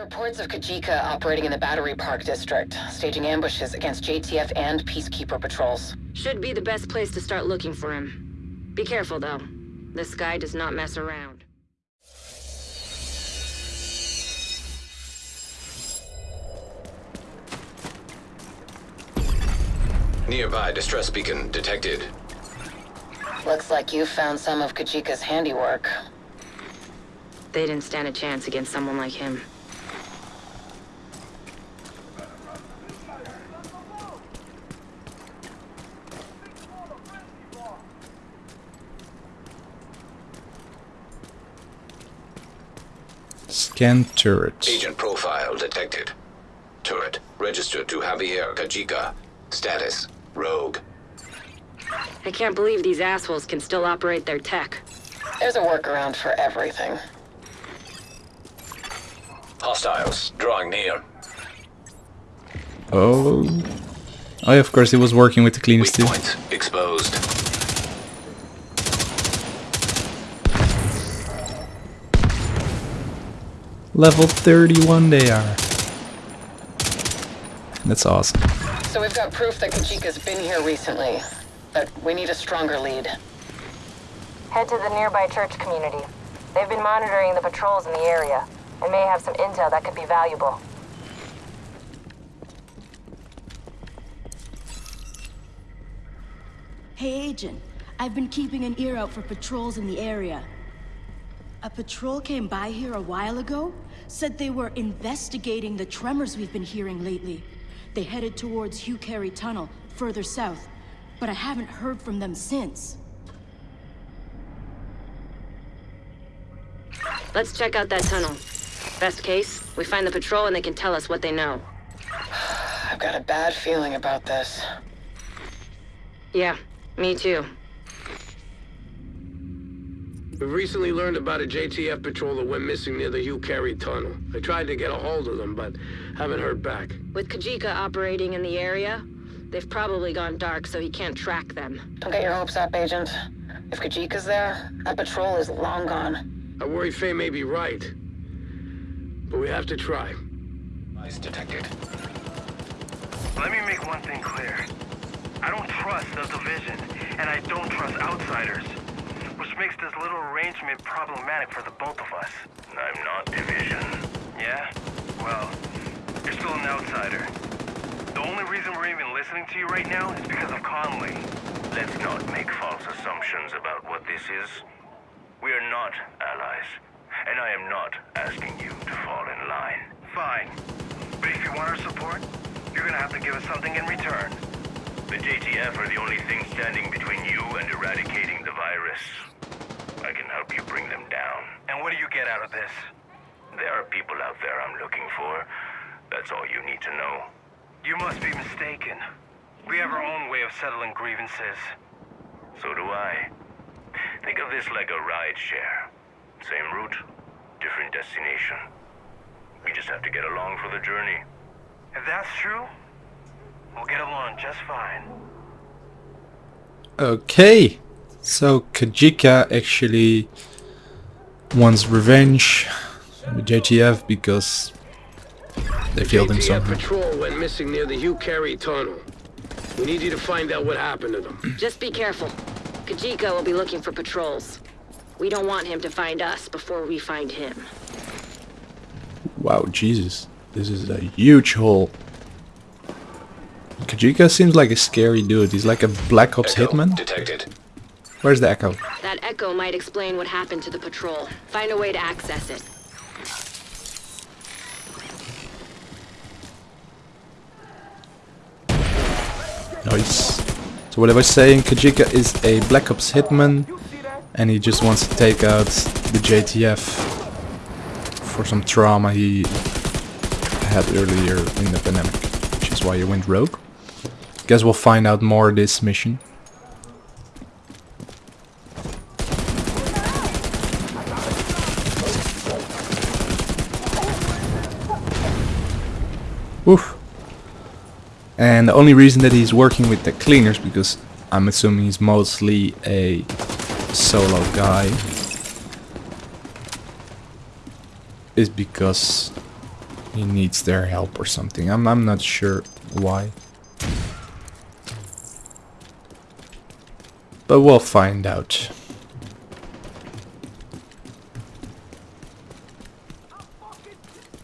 reports of Kajika operating in the Battery Park district, staging ambushes against JTF and Peacekeeper patrols. Should be the best place to start looking for him. Be careful, though. This guy does not mess around. Nearby distress beacon detected. Looks like you found some of Kajika's handiwork. They didn't stand a chance against someone like him. Scan turret. Agent profile detected. Turret registered to Javier Kajika. Status rogue. I can't believe these assholes can still operate their tech. There's a workaround for everything. Hostiles drawing near. Oh. Oh, yeah, of course, he was working with the cleaners Weak too. points exposed. Level 31 they are. That's awesome. So we've got proof that Kajika's been here recently, but we need a stronger lead. Head to the nearby church community. They've been monitoring the patrols in the area and may have some intel that could be valuable. Hey, Agent. I've been keeping an ear out for patrols in the area. A patrol came by here a while ago, said they were investigating the tremors we've been hearing lately. They headed towards Hugh Carey Tunnel, further south, but I haven't heard from them since. Let's check out that tunnel. Best case, we find the patrol and they can tell us what they know. I've got a bad feeling about this. Yeah, me too. We've recently learned about a JTF patrol that went missing near the Hugh Carey tunnel. I tried to get a hold of them, but haven't heard back. With Kajika operating in the area, they've probably gone dark so he can't track them. Don't get your hopes up, Agent. If Kajika's there, that patrol is long gone. I worry Faye may be right. But we have to try. Eyes detected. Let me make one thing clear. I don't trust the division, and I don't trust outsiders. Makes this little arrangement problematic for the both of us. I'm not division. Yeah? Well, you're still an outsider. The only reason we're even listening to you right now is because of Conley. Let's not make false assumptions about what this is. We are not allies, and I am not asking you to fall in line. Fine. But if you want our support, you're gonna have to give us something in return. The JTF are the only thing standing between you and eradicating the virus. I can help you bring them down. And what do you get out of this? There are people out there I'm looking for. That's all you need to know. You must be mistaken. We have our own way of settling grievances. So do I. Think of this like a ride share. Same route, different destination. We just have to get along for the journey. If that's true, we'll get along just fine. Okay. So Kajika actually wants revenge with JTF because they killed him JTF somehow. patrol went missing near the Hugh Carey tunnel. We need you to find out what happened to them. Just be careful. Kajika will be looking for patrols. We don't want him to find us before we find him. Wow, Jesus. This is a huge hole. Kajika seems like a scary dude. He's like a Black Ops Echo hitman. detected. Where's the echo? That echo might explain what happened to the patrol. Find a way to access it. Nice. So what I was saying, Kajika is a Black Ops hitman and he just wants to take out the JTF for some trauma he had earlier in the pandemic, which is why he went rogue. Guess we'll find out more this mission. Woof. And the only reason that he's working with the cleaners, because I'm assuming he's mostly a solo guy, is because he needs their help or something. I'm I'm not sure why. But we'll find out.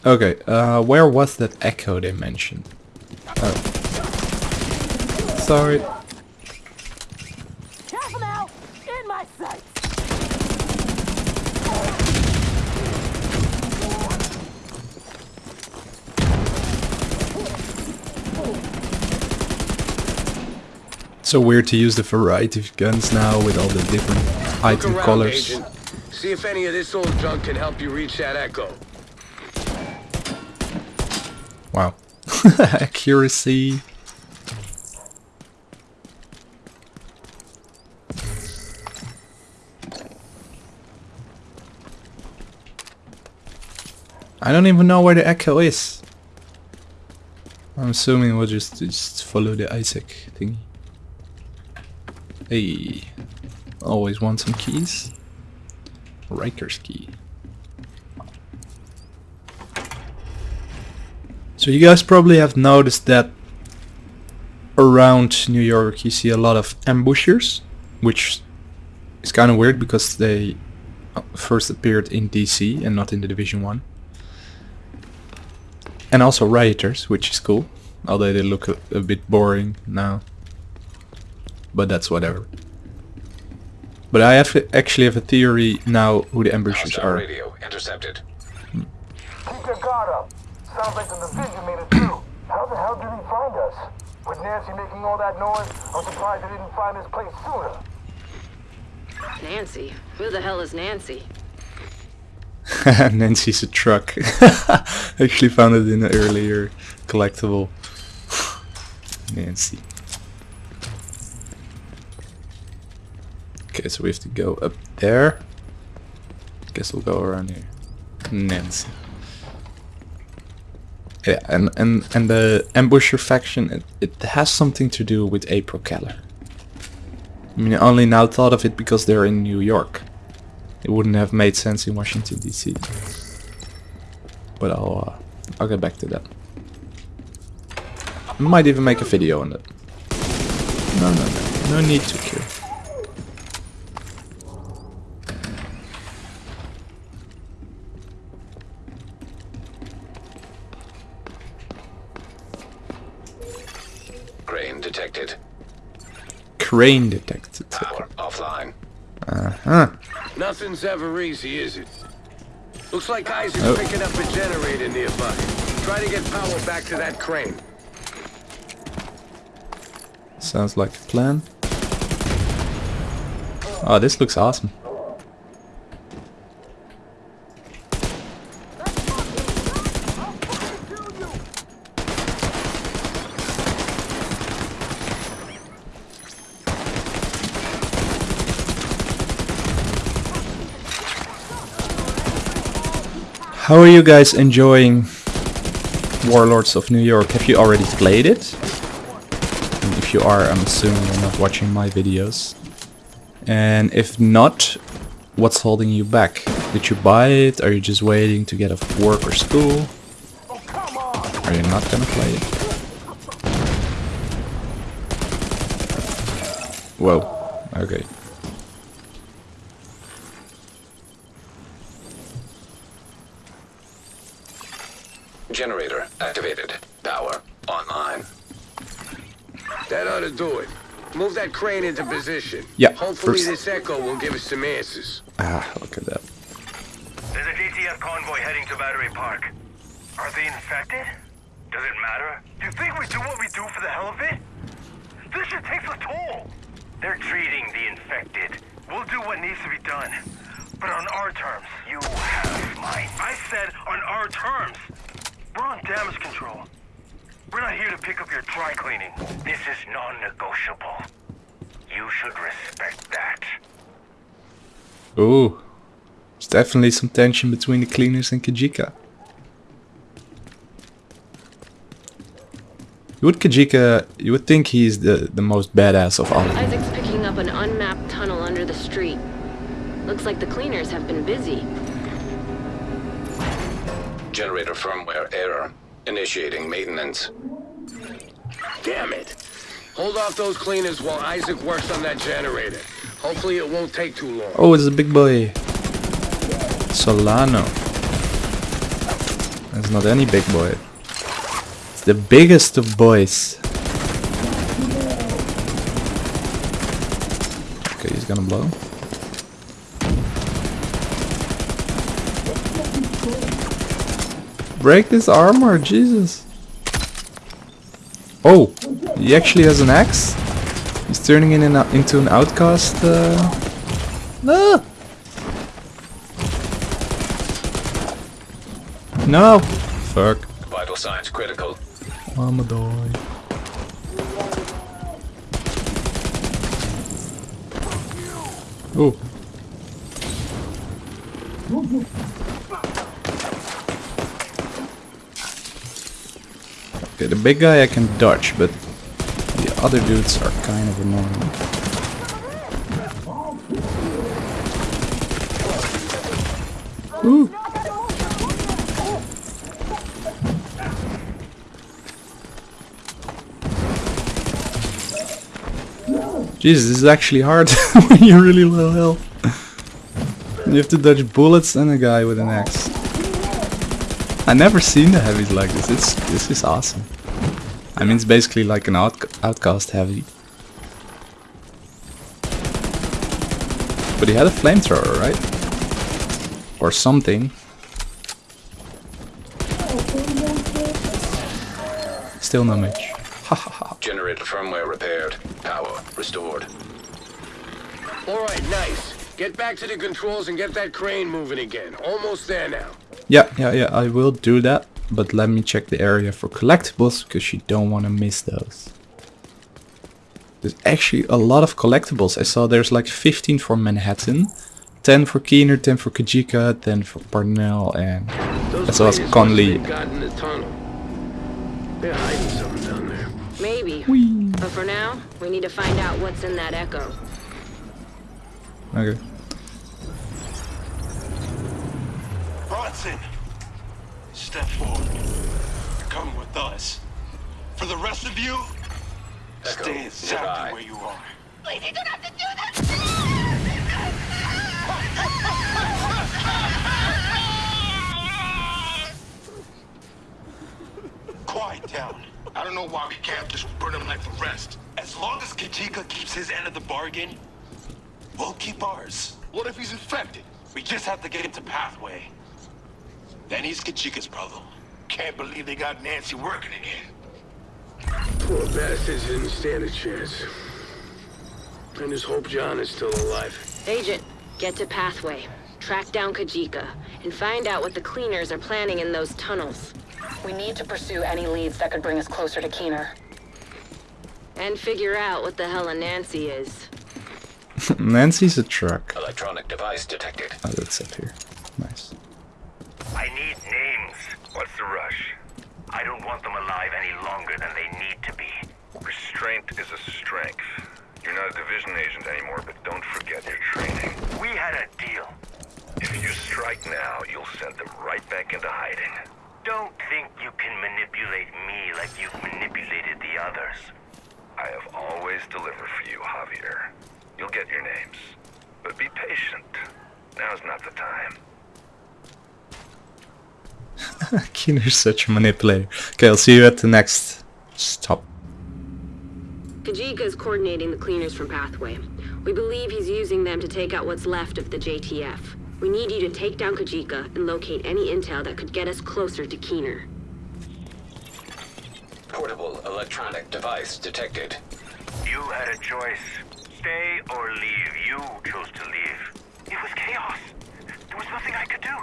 Okay, uh, where was that echo they mentioned? Oh. Sorry. Careful now! In my sight! So weird to use the variety of guns now with all the different item around, colors. Agent. See if any of this old junk can help you reach that echo. Wow. Accuracy. I don't even know where the echo is. I'm assuming we'll just, just follow the Isaac thingy. Hey, always want some keys. Riker's key. So you guys probably have noticed that around New York you see a lot of ambushers, which is kind of weird because they uh, first appeared in DC and not in the Division 1. And also rioters, which is cool, although they look a, a bit boring now. But that's whatever. But I have actually have a theory now who the ambushers Hostile are. radio intercepted. Keep your guard up. Sounds like the division made it through. How the hell did he find us? With Nancy making all that noise, I'm surprised they didn't find this place sooner. Nancy? Who the hell is Nancy? Nancy's a truck. Actually found it in an earlier collectible. Nancy. Okay, so we have to go up there. Guess we'll go around here. Nancy. Yeah, and, and, and the ambusher faction, it, it has something to do with April Kelleher. I mean, I only now thought of it because they're in New York. It wouldn't have made sense in Washington DC. But I'll uh, I'll get back to that. Might even make a video on that. No, no, no, no need to kill. Crane detected. Crane detected. Power offline. Uh-huh. Nothing's ever easy, is it? Looks like Isaac's Oh. picking up a generator nearby. Try to get power back to that crane. Sounds like a plan. Oh, this looks awesome. How are you guys enjoying Warlords of New York? Have you already played it? And if you are, I'm assuming you're not watching my videos. And if not, what's holding you back? Did you buy it? Are you just waiting to get off work or school? Are you not gonna play it? Whoa. Okay. Generator activated. Power online. That ought to do it. Move that crane into position. Yeah, Hopefully first- this echo will give us some answers. Ah, look at that. There's a JTF convoy heading to Battery Park. Are they infected? Does it matter? Do you think we do what we do for the hell of it? This shit takes a toll. They're treating the infected. We'll do what needs to be done. But on our terms. You have mine. I said on our terms. We're on damage control. We're not here to pick up your dry cleaning. This is non-negotiable. You should respect that. Ooh. There's definitely some tension between the cleaners and Kajika. You would Kajika, you would think he's the, the most badass of all of them. Isaac's picking up an unmapped tunnel under the street. Looks like the cleaners have been busy. Generator firmware error. Initiating maintenance. Damn it! Hold off those cleaners while Isaac works on that generator. Hopefully it won't take too long. Oh, it's a big boy. Solano. It's not any big boy. It's the biggest of boys. Okay, he's gonna blow. Break this armor, Jesus. Oh, he actually has an axe? He's turning in an, into an outcast. Uh... Ah! No! Fuck. Vital signs critical. I'ma die. Oh. Okay, the big guy I can dodge, but the other dudes are kind of annoying. Jesus, this is actually hard when you're really low health. You have to dodge bullets and a guy with an axe. I never seen the heavies like this. It's this is awesome. I mean, it's basically like an out, outcast heavy. But he had a flamethrower, right? Or something. Still no match. Generator firmware repaired. Power restored. Alright, nice. Get back to the controls and get that crane moving again. Almost there now. Yeah, yeah, yeah, I will do that. But let me check the area for collectibles, because you don't want to miss those. There's actually a lot of collectibles. I saw there's like 15 for Manhattan, 10 for Keener, 10 for Kajika, 10 for Parnell, and Those as well as Conley. must have got in the tunnel. They're hiding something down there. Maybe. But for now, we need to find out what's in that echo. Okay. Bronson! Step forward. Come with us. For the rest of you, Echo, stay exactly nearby. where you are. Please, you don't have to do that! Quiet down. I don't know why we can't just burn him like the rest. As long as Kajika keeps his end of the bargain, we'll keep ours. What if he's infected? We just have to get into Pathway. Then he's Kajika's problem. Can't believe they got Nancy working again. Poor bastards didn't stand a chance. I just hope John is still alive. Agent, get to Pathway. Track down Kajika, and find out what the cleaners are planning in those tunnels. We need to pursue any leads that could bring us closer to Keener. And figure out what the hell a Nancy is. Nancy's a truck. Electronic device detected. Oh, that's up here. Nice. I need names. What's the rush? I don't want them alive any longer than they need to be. Restraint is a strength. You're not a division agent anymore, but don't forget your training. We had a deal. If you strike now, you'll send them right back into hiding. Don't think you can manipulate me like you've manipulated the others. I have always delivered for you, Javier. You'll get your names. But be patient. Now's not the time. Keener's such a manipulator. Okay, I'll see you at the next stop. Kajika is coordinating the cleaners from Pathway. We believe he's using them to take out what's left of the JTF. We need you to take down Kajika and locate any intel that could get us closer to Keener. Portable electronic device detected. You had a choice. Stay or leave. You chose to leave. It was chaos. There was nothing I could do.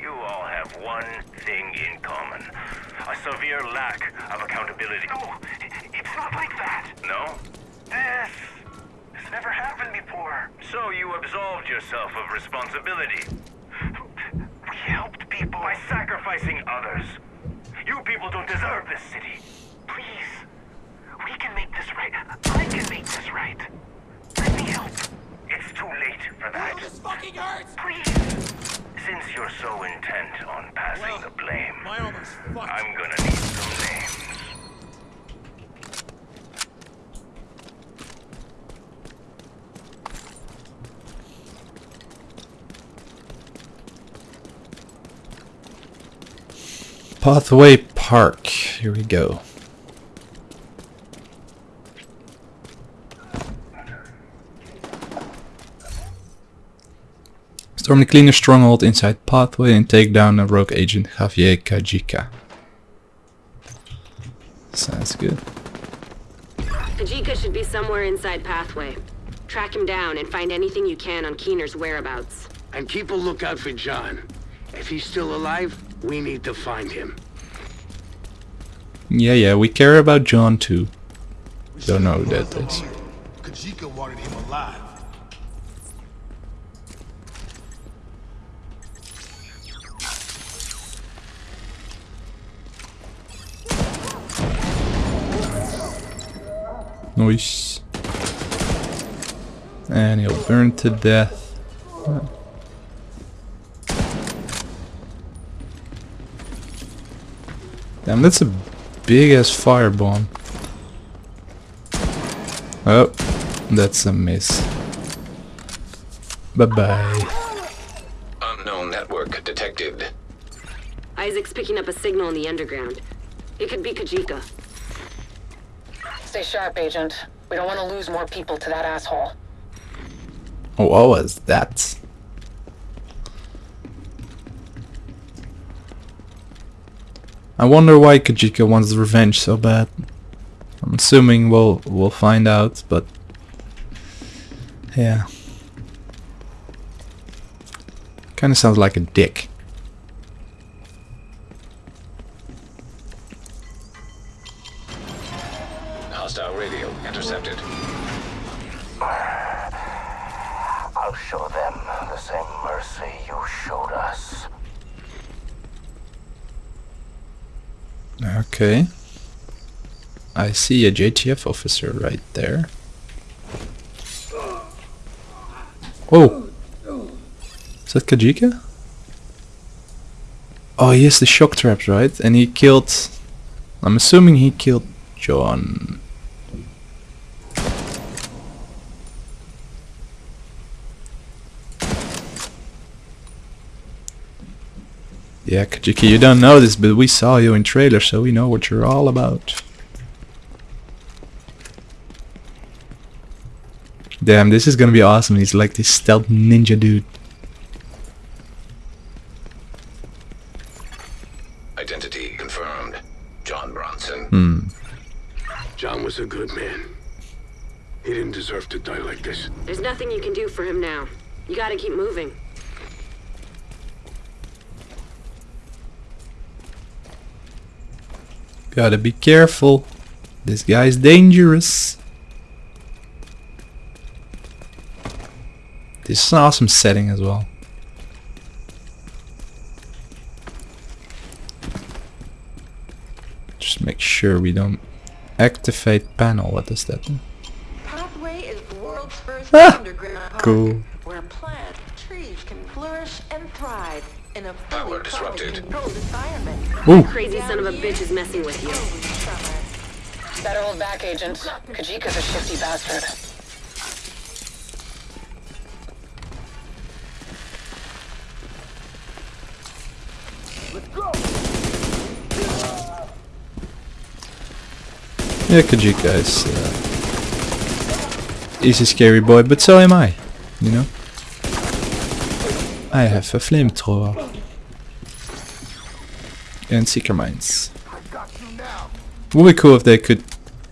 You all have one thing in common. A severe lack of accountability. No, it's not like that. No? This... has never happened before. So you absolved yourself of responsibility. We helped people by sacrificing others. You people don't deserve this city. Please. We can make this right. I can make this right. Let me help. It's too late for that. Oh, this fucking hurts! Please. Since you're so intent on passing the blame, I'm gonna need some names. Pathway Park. Here we go. Storm the cleaner stronghold inside Pathway and take down a rogue agent Javier Kajika. Sounds good. Kajika should be somewhere inside Pathway. Track him down and find anything you can on Keener's whereabouts. And keep a lookout for John. If he's still alive, we need to find him. Yeah, yeah, we care about John too. Don't know who that is. Kajika wanted him alive. Nice. And he'll burn to death. Damn, that's a big ass firebomb. Oh, that's a miss. Bye bye. Unknown network detected. Isaac's picking up a signal in the underground. It could be Kajika. Stay sharp, Agent. We don't want to lose more people to that asshole. What was that? I wonder why Kajika wants revenge so bad. I'm assuming we'll we'll find out, but yeah. Kinda sounds like a dick. Okay. I see a JTF officer right there. Oh! Is that Kajika? Oh, he has the shock traps, right? And he killed... I'm assuming he killed John. Yeah, Kajika, you don't know this, but we saw you in trailer, so we know what you're all about. Damn, this is gonna be awesome. He's like this stealth ninja dude. Identity confirmed. John Bronson. Hmm. John was a good man. He didn't deserve to die like this. There's nothing you can do for him now. You gotta keep moving. Gotta be careful. This guy's dangerous. This is an awesome setting as well. Just make sure we don't activate panel. What does that? Pathway is the world's first Ah, underground park cool. where plants, trees can flourish and thrive in a fully Power disrupted. controlled environment. Ooh. Crazy son of a bitch is messing with you. Better hold back, Agent. Kajika's a shifty bastard. Yeah, Kajika is uh, he's a scary boy, but so am I. You know. I have a flamethrower and er seeker mines. Would be cool if they could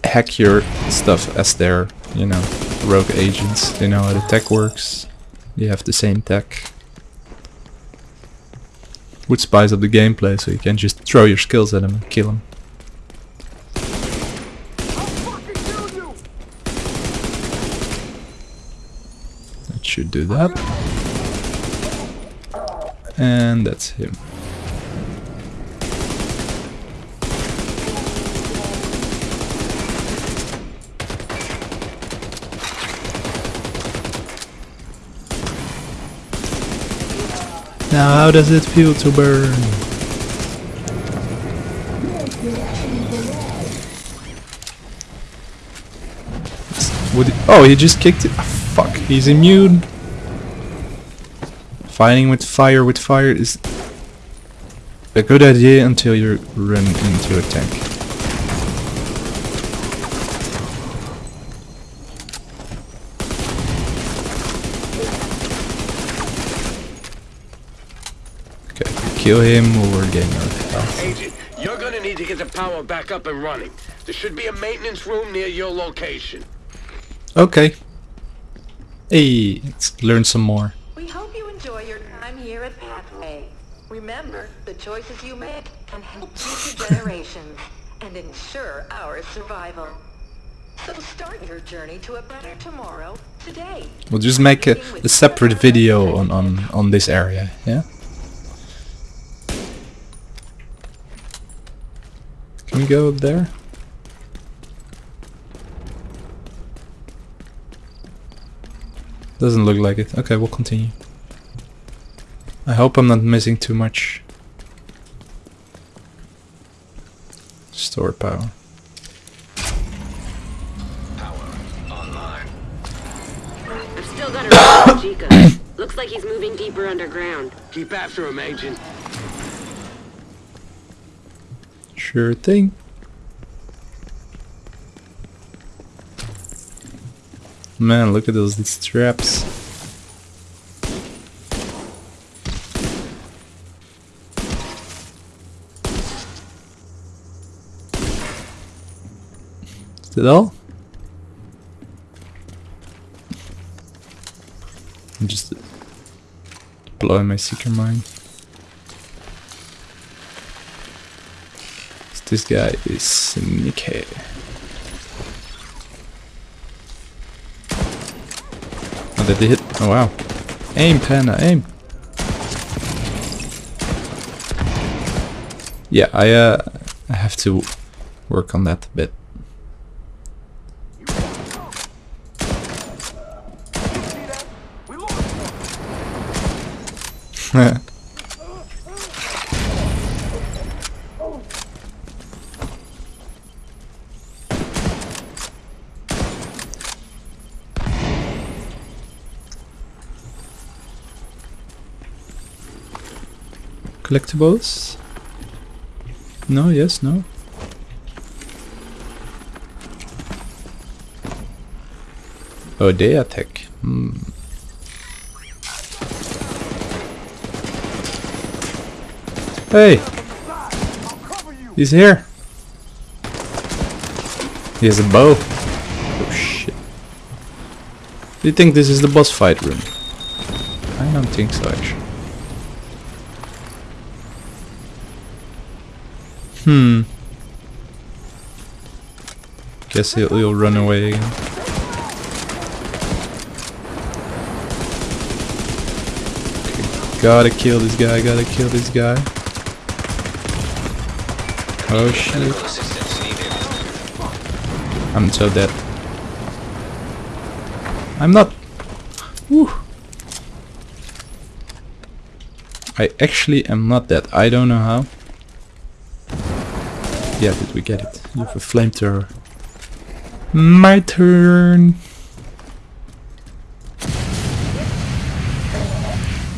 hack your stuff as their, you know, rogue agents. They know how the tech works. You have the same tech. Would spice up the gameplay so you can just throw your skills at them and kill them. That should do that. And that's him. Now how does it feel to burn? Would oh, he just kicked it. Ah, fuck, he's immune. Fighting with fire with fire is a good idea until you run into a tank. Okay, kill him or we're getting out of health. Agent, you're gonna need to get the power back up and running. There should be a maintenance room near your location. Okay. Hey, let's learn some more. We hope you enjoy your time here at Pathway. Remember, the choices you make can help future generations and ensure our survival. So start your journey to a better tomorrow today. We'll just make a, a separate video on, on, on this area, yeah? Can we go up there? Doesn't look like it. Okay, we'll continue. I hope I'm not missing too much. Store power. I've still got a Chica. Looks like he's moving deeper underground. Keep after him, Agent. Sure thing. Man, look at those these straps. That all? I'm just blowing my seeker mine. This guy is sneaky. Oh, did they hit? Oh wow. Aim, Panda, aim! Yeah, I uh, I have to work on that a bit. Collectibles? No, yes, no. Oh, they attack. Hmm. Hey! He's here! He has a bow. Oh shit. Do you think this is the boss fight room? I don't think so actually. Hmm. Guess he'll, he'll run away again. Gotta kill this guy, gotta kill this guy. Oh shit. I'm so dead. I'm not. Whew. I actually am not dead. I don't know how. Yeah, did we get it? You have a flamethrower. My turn!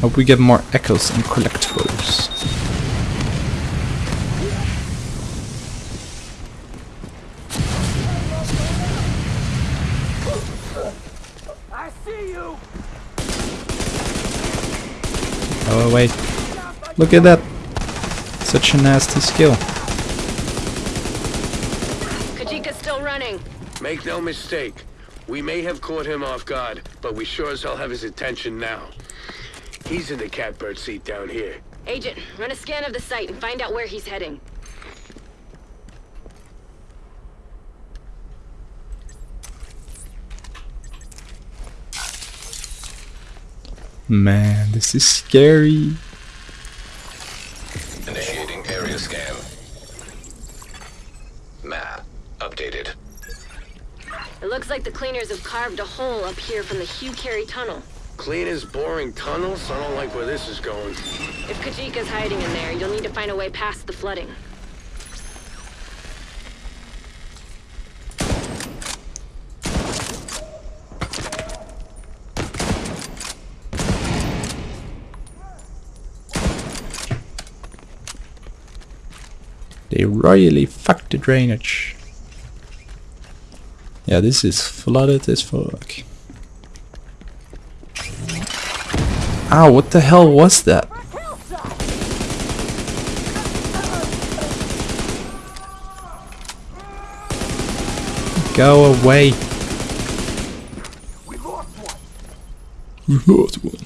Hope we get more echoes and collectibles. I see you. Oh wait. Look at that! Such a nasty skill. Kajika's still running. Make no mistake. We may have caught him off guard, but we sure as hell have his attention now. He's in the catbird seat down here. Agent, run a scan of the site and find out where he's heading. Man, this is scary. Looks like the cleaners have carved a hole up here from the Hugh Carey tunnel. Cleaners boring tunnels? I don't like where this is going. If Kajika's hiding in there, you'll need to find a way past the flooding. They royally fucked the drainage. Yeah, this is flooded as fuck. Ow, what the hell was that? Go away. We lost one.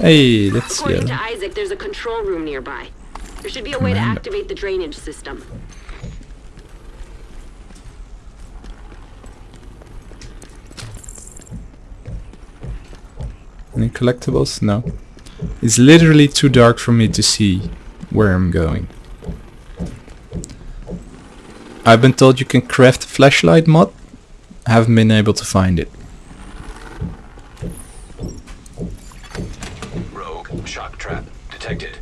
Hey, let's see. According to Isaac, there's a control room nearby. There should be a way to activate the drainage system. Any collectibles? No. It's literally too dark for me to see where I'm going. I've been told you can craft a flashlight mod. Haven't been able to find it. Rogue shock trap detected.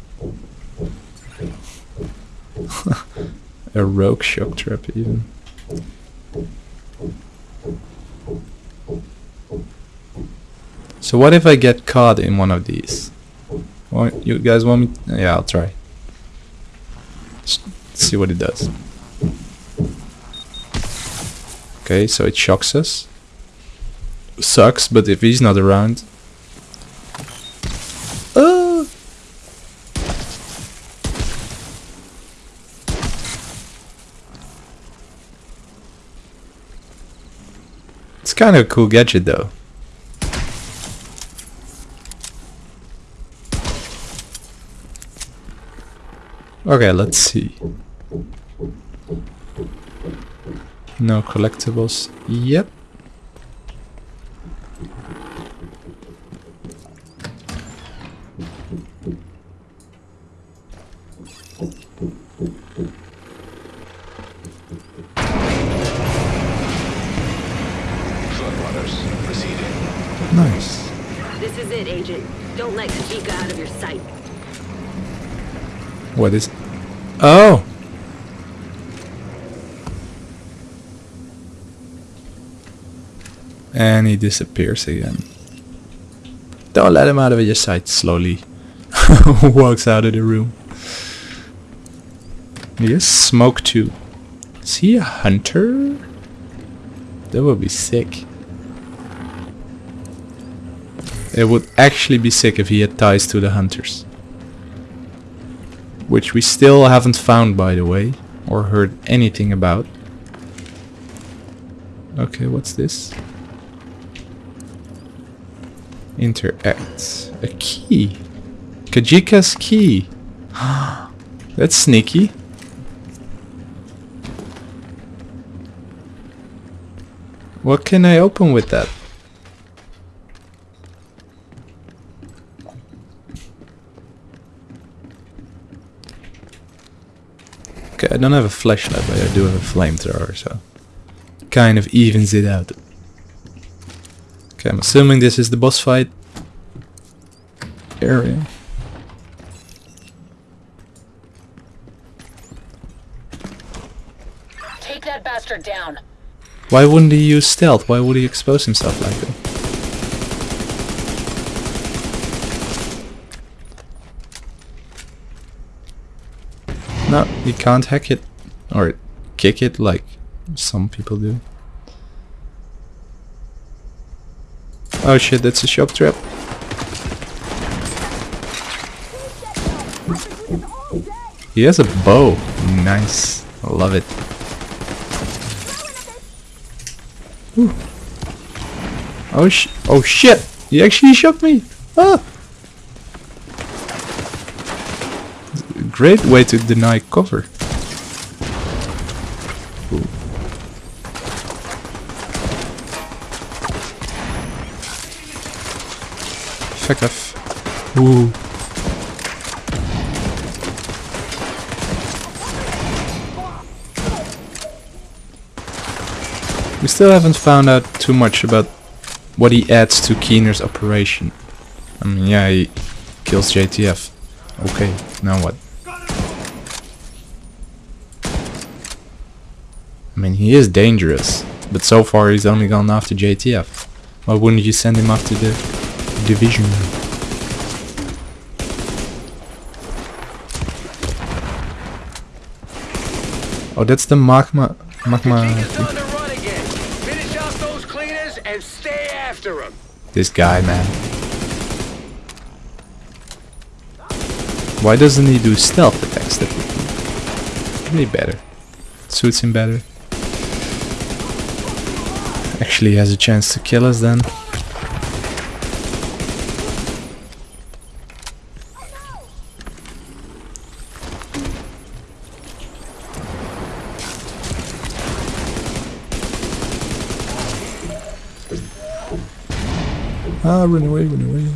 A rogue shock trap even. So what if I get caught in one of these? Want, you guys want me? Yeah, I'll try. Just see what it does. Okay, so it shocks us. Sucks, but if he's not around... Ah! Kind of a cool gadget though. Okay, let's see. No collectibles. Yep. Nice. This is it, Agent. Don't let Kajika out of your sight. What is... Oh! And he disappears again. Don't let him out of your sight slowly. Walks out of the room. He has smoke too. Is he a hunter? That would be sick. It would actually be sick if he had ties to the hunters. Which we still haven't found by the way. Or heard anything about. Okay, what's this? Interact. A key. Kajika's key. That's sneaky. What can I open with that? Okay, I don't have a flashlight, but I do have a flamethrower, so kind of evens it out. Okay, I'm assuming this is the boss fight area. Take that bastard down. Why wouldn't he use stealth? Why would he expose himself like that? You can't hack it. Or kick it like some people do. Oh shit, that's a shock trap. He has a bow. Nice. I love it. Ooh. Oh sh oh shit! He actually shot me! Ah! Great way to deny cover. Fuck off. Ooh. We still haven't found out too much about what he adds to Keener's operation. I mean, yeah, he kills JTF. Okay, now what? Mean, he is dangerous, but so far he's only gone after JTF. Why wouldn't you send him after the division? Oh, that's the magma, magma. Kajika's on the run again. Finish off those cleaners and stay after him. This guy, man. Why doesn't he do stealth attacks? That would be really better. Suits him better. Actually has a chance to kill us then. Ah, run away, run away.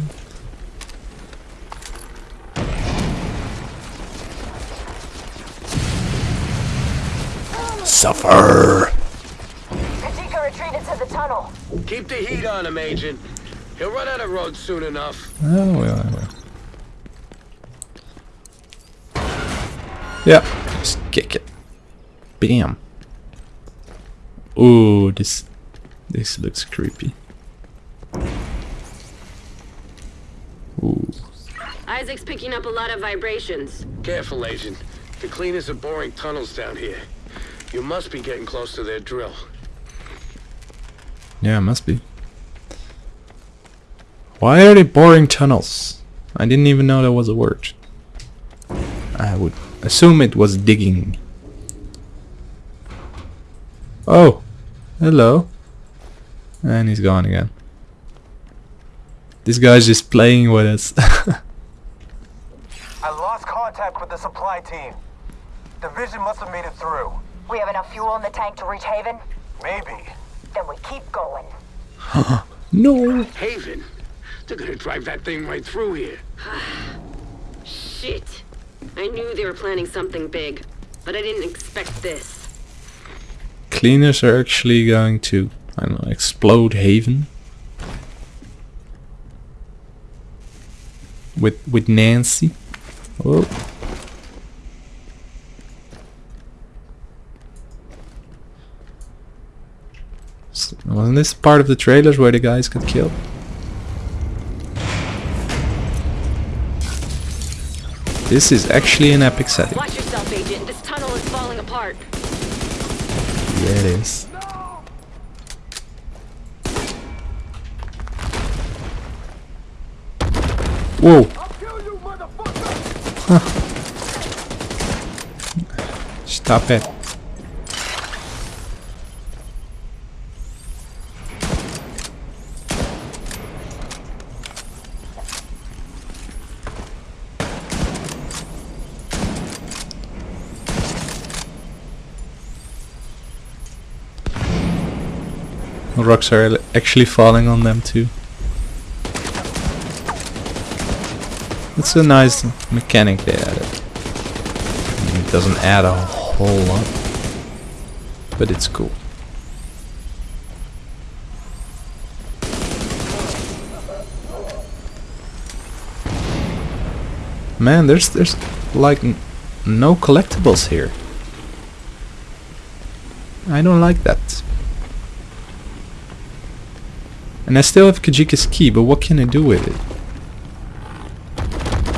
Suffer! Keep the heat on him, Agent. He'll run out of road soon enough. Oh, well, well. Yeah, just kick it. Bam. Ooh, this this looks creepy. Ooh. ISAC's picking up a lot of vibrations. Careful, Agent. The cleaners are boring tunnels down here. You must be getting close to their drill. Yeah, must be. Why are they boring tunnels? I didn't even know that was a word. I would assume it was digging. Oh, hello. And he's gone again. This guy's just playing with us. I lost contact with the supply team. Division must have made it through. We have enough fuel in the tank to reach Haven? Maybe. Then we keep going. no. Haven? They're gonna drive that thing right through here. Shit. I knew they were planning something big, but I didn't expect this. Cleaners are actually going to, I don't know, explode Haven. With with Nancy. Oh. Wasn't this part of the trailers where the guys got killed? This is actually an epic setting. Watch yourself, Agent. This tunnel is falling apart. Yeah, it is. Whoa. Huh. Stop it. Rocks are actually falling on them too. It's a nice mechanic they added. It doesn't add a whole lot, but it's cool. Man, there's there's like no collectibles here. I don't like that. And I still have Kajika's key, but what can I do with it?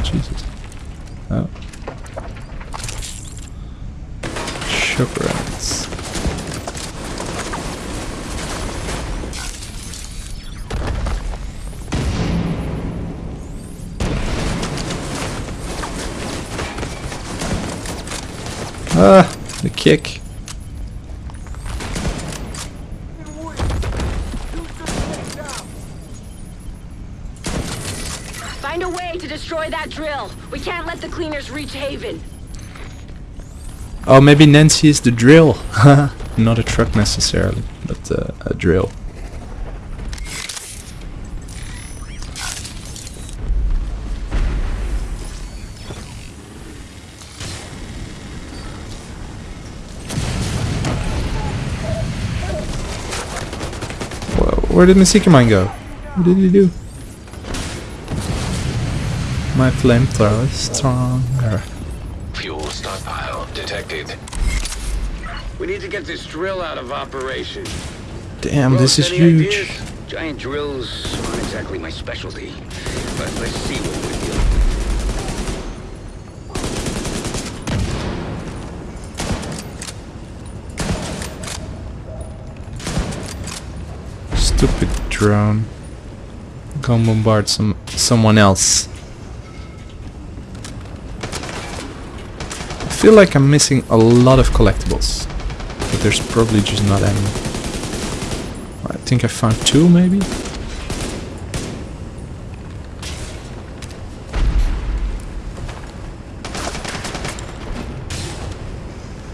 Jesus. Oh. Ah, the kick. Find a way to destroy We can't let the cleaners reach Haven. Oh, maybe Nancy is the drill. Not a truck necessarily, but uh, a drill. Where did seeker mine go? What did he do? My flamethrower is stronger. Fuel stockpile detected. We need to get this drill out of operation. Damn, Rhodes, this is huge. ideas? Giant drills aren't exactly my specialty, but let's see what we're dealing with. Stupid drone. Go and bombard some someone else. Feel like I'm missing a lot of collectibles. But there's probably just not any. I think I found two maybe?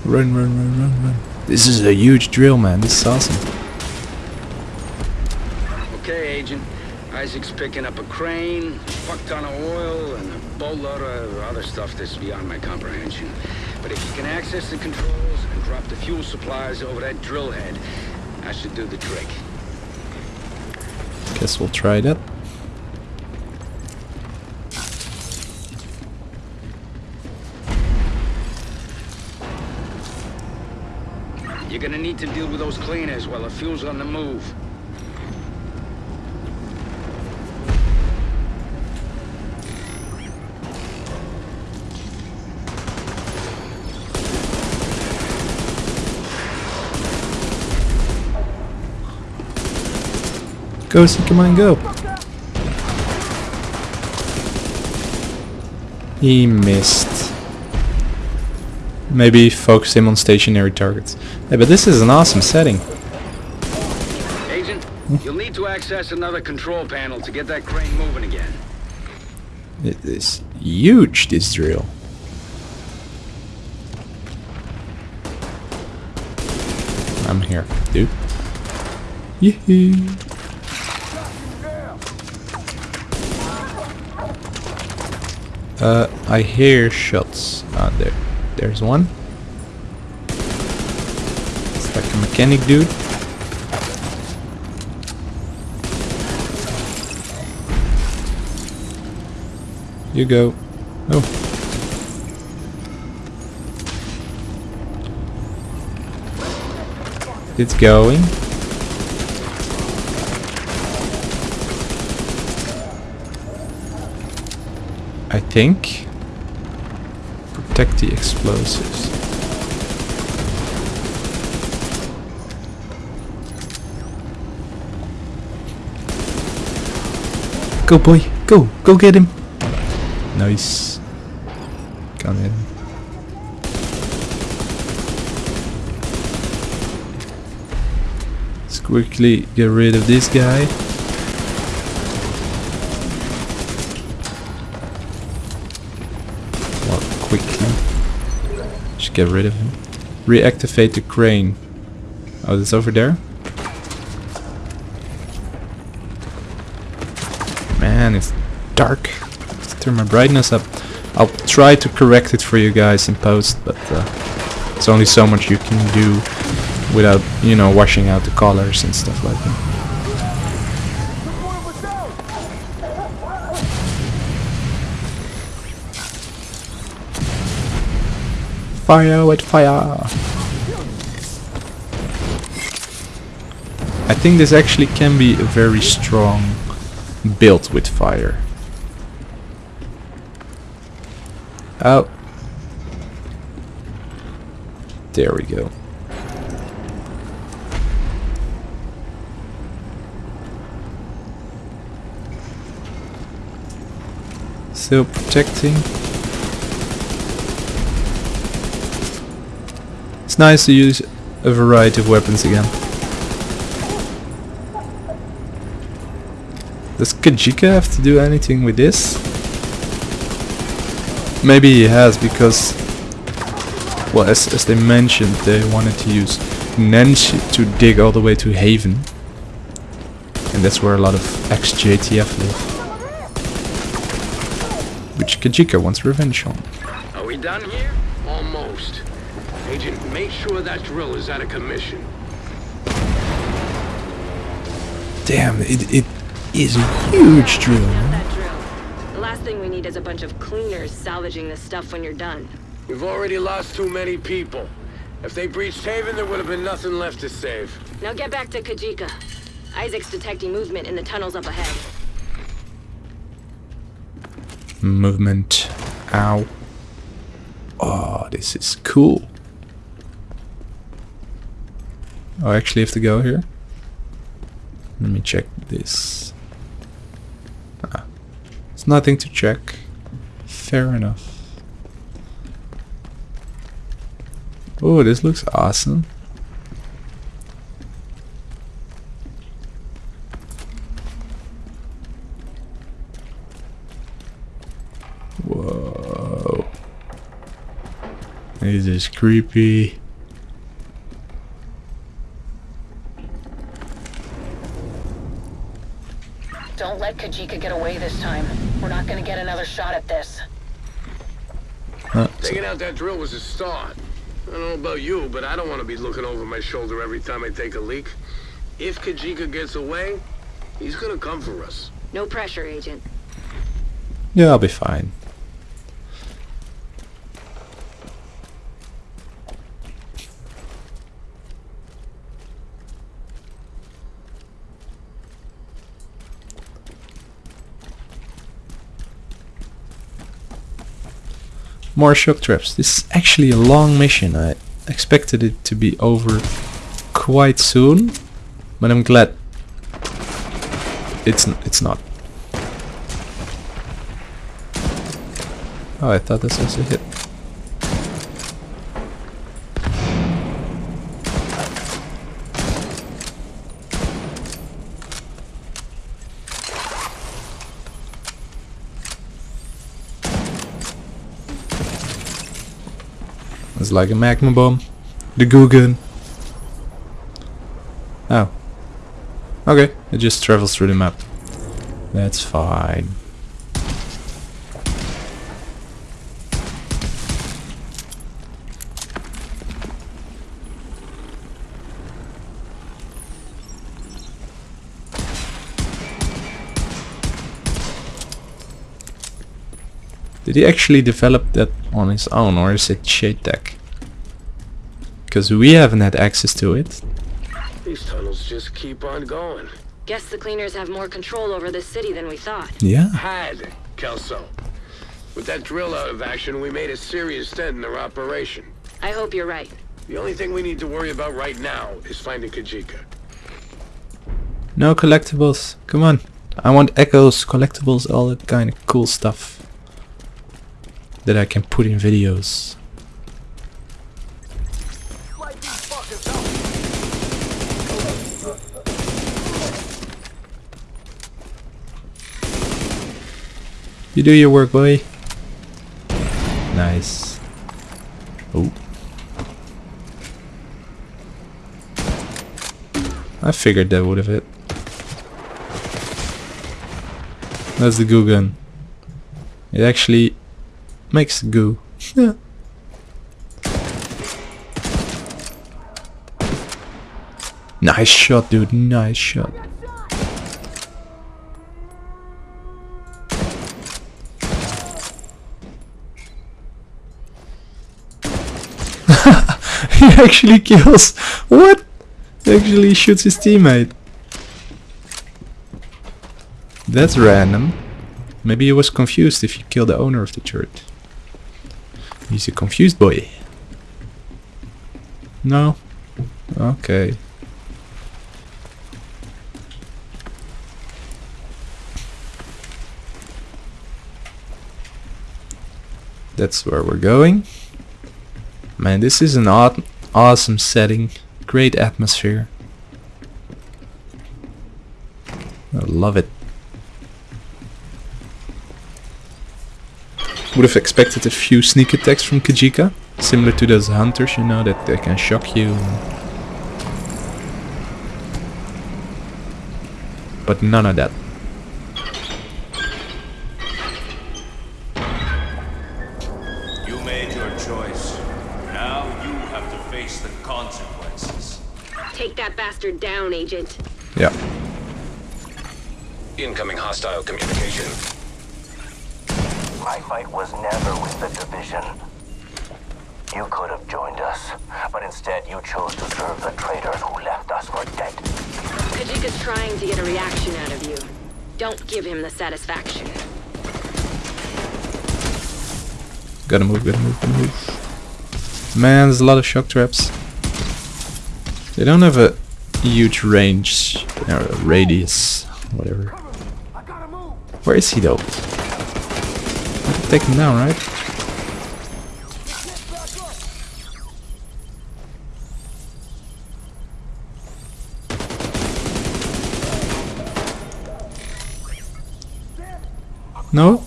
Run, run, run, run, run. This is a huge drill, man. This is awesome. Okay, Agent. ISAC's picking up a crane, fuck ton of oil, and a boatload of other stuff that's beyond my comprehension. But if you can access the controls and drop the fuel supplies over that drill head, I should do the trick. Guess we'll try that. You're gonna need to deal with those cleaners while the fuel's on the move. Go, Seeker Mine, go! He missed. Maybe focus him on stationary targets. Hey, but this is an awesome setting. Agent, hmm? you'll need to access another control panel to get that crane moving again. It is huge, this drill. I'm here, dude. Yee Uh, I hear shots. Ah, there. There's one. It's like a mechanic dude. You go. Oh. It's going. I think. Protect the explosives. Go boy, go, go get him. Nice. Come in. Let's quickly get rid of this guy. Quickly. Just get rid of him. Reactivate the crane. Oh, it's over there? Man, it's dark. Let's turn my brightness up. I'll try to correct it for you guys in post, but uh, it's only so much you can do without, you know, washing out the colors and stuff like that. Fire with fire! I think this actually can be a very strong build with fire. Oh. There we go. Still protecting. Nice to use a variety of weapons again. Does Kajika have to do anything with this? Maybe he has because, well, as, as they mentioned, they wanted to use Nancy to dig all the way to Haven. And that's where a lot of ex-JTF live. Which Kajika wants revenge on. Are we done here? Almost. Agent, make sure that drill is out of commission. Damn, it, it is a huge drill. drill. The last thing we need is a bunch of cleaners salvaging this stuff when you're done. We've already lost too many people. If they breached Haven, there would have been nothing left to save. Now get back to Kajika. ISAC's detecting movement in the tunnels up ahead. Movement. Ow. Oh, this is cool. Oh, I actually have to go here. Let me check this. Ah, it's nothing to check. Fair enough. Oh, this looks awesome. Whoa. This is creepy. Don't let Kajika get away this time. We're not gonna get another shot at this. Huh, Taking out that drill was a start. I don't know about you, but I don't want to be looking over my shoulder every time I take a leak. If Kajika gets away, he's gonna come for us. No pressure, Agent. yeah, I'll be fine. More shock traps. This is actually a long mission. I expected it to be over quite soon, but I'm glad it's it's not. Oh, I thought this was a hit. Like a magma bomb. The Guggen. Oh. Okay, it just travels through the map. That's fine. Did he actually develop that on his own or is it Shade Tech? Because we haven't had access to it. These tunnels just keep on going. Guess the cleaners have more control over this city than we thought. Yeah. Had, Kelso. With that drill out of action, we made a serious dent in their operation. I hope you're right. The only thing we need to worry about right now is finding Kajika. No collectibles. Come on. I want echoes, collectibles, all that kind of cool stuff. That I can put in videos. You do your work, boy. Nice. Oh. I figured that would have hit. That's the goo gun. It actually makes goo. Yeah. Nice shot, dude. Nice shot. He actually kills. What? He actually shoots his teammate. That's random. Maybe he was confused if you kill the owner of the turret. He's a confused boy. No? Okay. That's where we're going. Man, this is an aw awesome setting. Great atmosphere. I love it. Would have expected a few sneak attacks from Kajika. Similar to those hunters, you know, that they can shock you. But none of that. Bastard down, Agent. Yeah. Incoming hostile communication. My fight was never with the division. You could have joined us, but instead you chose to serve the traitors who left us for dead. Kajika's trying to get a reaction out of you. Don't give him the satisfaction. Gotta move, gotta move, gotta move. Man, there's a lot of shock traps. They don't have a huge range, or radius, whatever. Where is he though? I can take him down, right? No?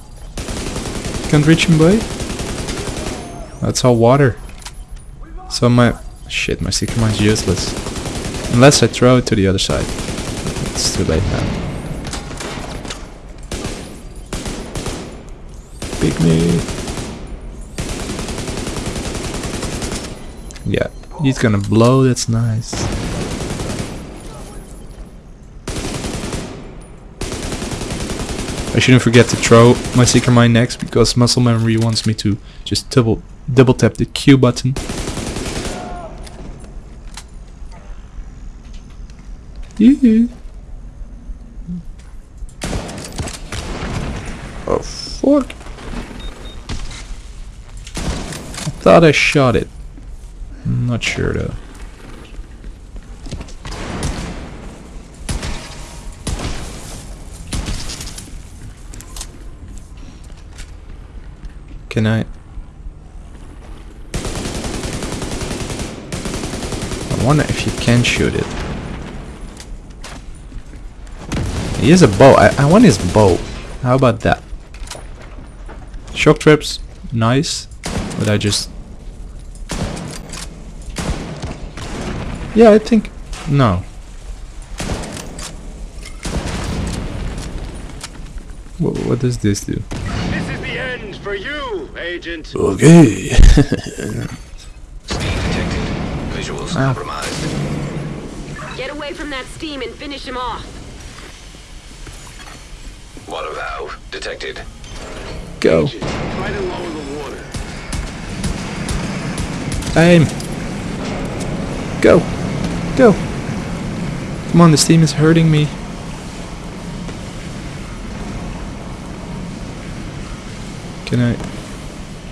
Can't reach him, boy? That's all water. So my... Shit, my Seeker Mine's useless. Unless I throw it to the other side. It's too late now. Pick me. Yeah, he's gonna blow, that's nice. I shouldn't forget to throw my Seeker Mine next because muscle memory wants me to just double double tap the Q button. Mm-hmm. Oh fuck. I thought I shot it. I'm not sure though. Can I? I wonder if you can shoot it. He has a bow. I, I want his bow. How about that? Shock traps, nice. But I just... Yeah, I think... No. What, what does this do? This is the end for you, Agent. Okay. Ah. Visuals Ow. compromised. Get away from that steam and finish him off. Water valve detected. Go. Try to lower the water. Aim. Go. Go. Come on, this team is hurting me. Can I?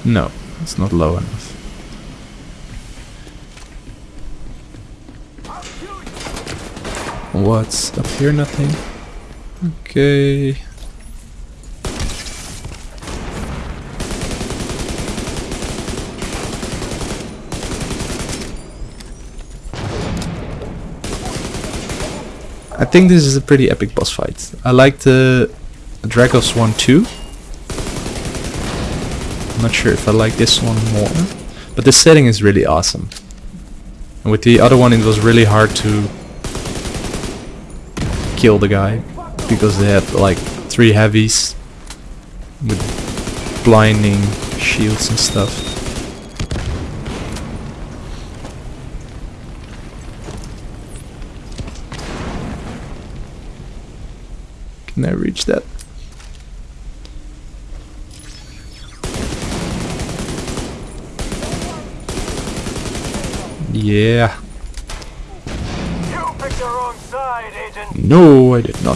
No, it's not low enough. What's up here? Nothing. Okay. Think this is a pretty epic boss fight. I like the Dragov one too. I'm not sure if I like this one more. But the setting is really awesome. And with the other one it was really hard to kill the guy. Because they had like three heavies with blinding shields and stuff. Can I reach that? Yeah. You picked the wrong side, Agent. No, I did not.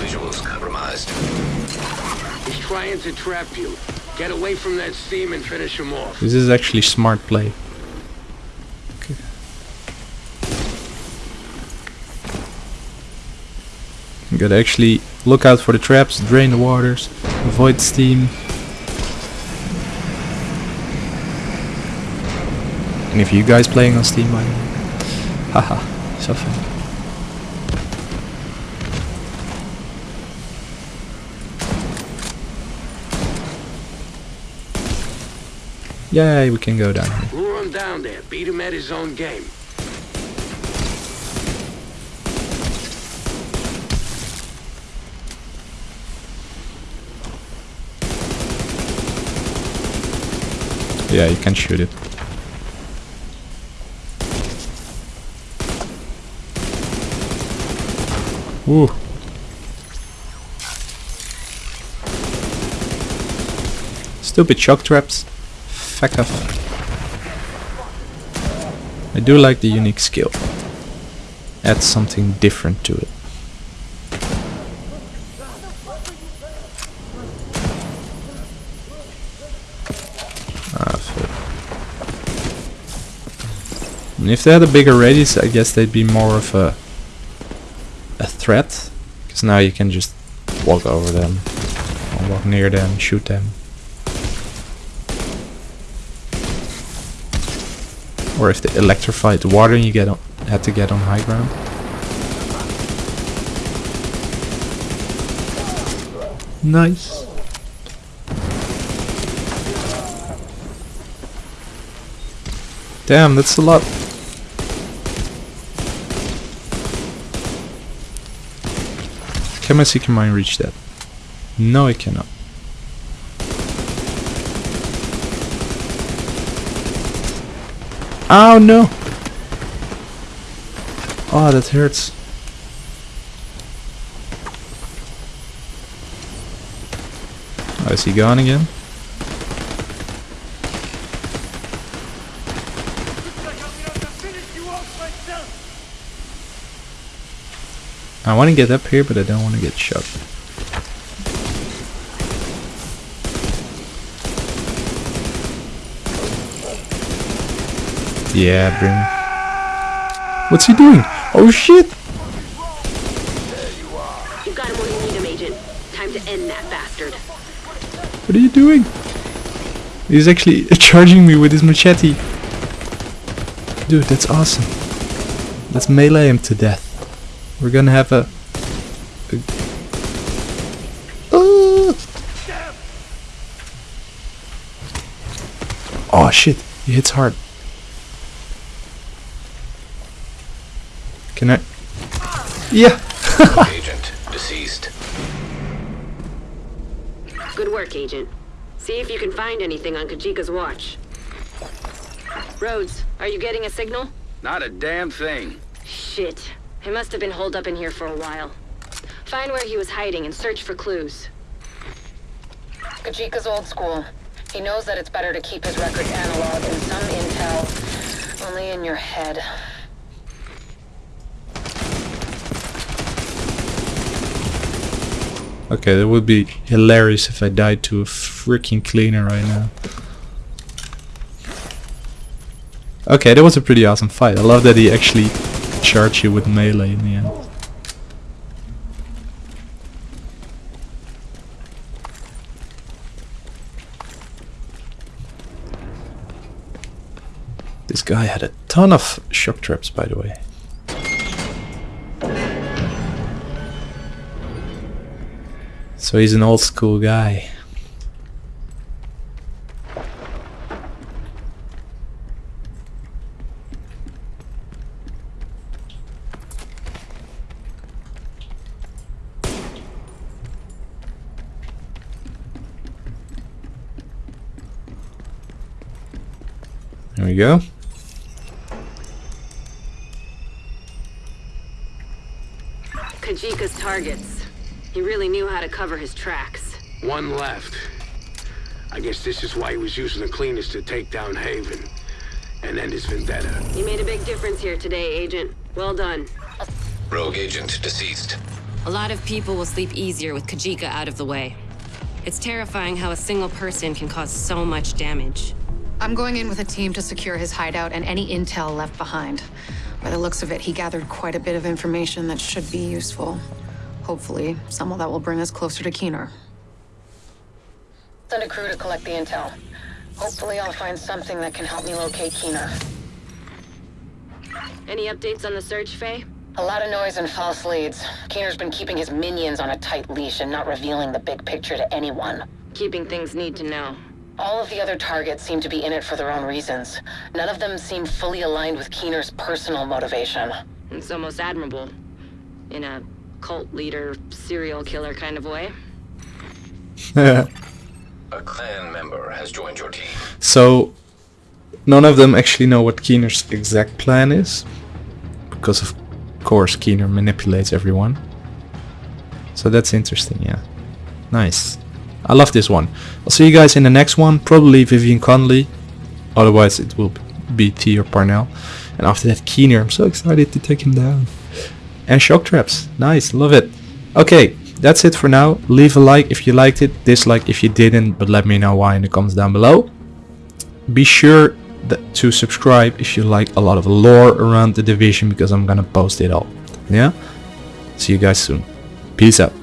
Visuals compromised. He's trying to trap you. Get away from that steam and finish him off. This is actually smart play. You gotta actually look out for the traps, drain the waters, avoid steam. And if you guys playing on Steam, I haha, so fun. Yay, we can go down here. Him down there. Beat him at his own game. Yeah, you can shoot it. Ooh. Stupid shock traps. Fuck off. I do like the unique skill. Adds something different to it. If they had a bigger radius, I guess they'd be more of a a threat. Because now you can just walk over them, or walk near them, shoot them. Or if they electrified the water you get on, had to get on high ground. Nice. Damn, that's a lot. Can my Seeker Mine reach that? No, it cannot. Oh no! Oh, that hurts. Oh, is he gone again? I want to get up here, but I don't want to get shot. Yeah, bring. What's he doing? Oh shit! You've got him where you need him, Agent. Time to end that bastard. What are you doing? He's actually charging me with his machete. Dude, that's awesome. Let's melee him to death. We're gonna have a... a Ah! Oh shit, he hits hard. Can I? Yeah. Agent deceased. Good work, Agent. See if you can find anything on Kajika's watch. Rhodes, are you getting a signal? Not a damn thing. Shit. He must have been holed up in here for a while. Find where he was hiding and search for clues. Kajika's old school. He knows that it's better to keep his records analog and some intel only in your head. Okay, that would be hilarious if I died to a freaking cleaner right now. Okay, that was a pretty awesome fight. I love that he actually charged you with melee in the end. This guy had a ton of shock traps, by the way. So he's an old school guy. We go. Kajika's targets. He really knew how to cover his tracks. One left. I guess this is why he was using the cleaners to take down Haven. And end his vendetta. You made a big difference here today, Agent. Well done. Rogue agent deceased. A lot of people will sleep easier with Kajika out of the way. It's terrifying how a single person can cause so much damage. I'm going in with a team to secure his hideout and any intel left behind. By the looks of it, he gathered quite a bit of information that should be useful. Hopefully, some of that will bring us closer to Keener. Send a crew to collect the intel. Hopefully I'll find something that can help me locate Keener. Any updates on the search, Faye? A lot of noise and false leads. Keener's been keeping his minions on a tight leash and not revealing the big picture to anyone. Keeping things need to know. All of the other targets seem to be in it for their own reasons. None of them seem fully aligned with Keener's personal motivation. It's almost admirable. In a cult leader, serial killer kind of way. A clan member has joined your team. So, none of them actually know what Keener's exact plan is. Because of course Keener manipulates everyone. So that's interesting, yeah. Nice. I love this one. I'll see you guys in the next one. Probably Vivian Conley. Otherwise it will be Theo Parnell. And after that Keener. I'm so excited to take him down. And shock traps. Nice. Love it. Okay. That's it for now. Leave a like if you liked it. Dislike if you didn't. But let me know why in the comments down below. Be sure to subscribe if you like a lot of lore around the division because I'm gonna post it all. Yeah? See you guys soon. Peace out.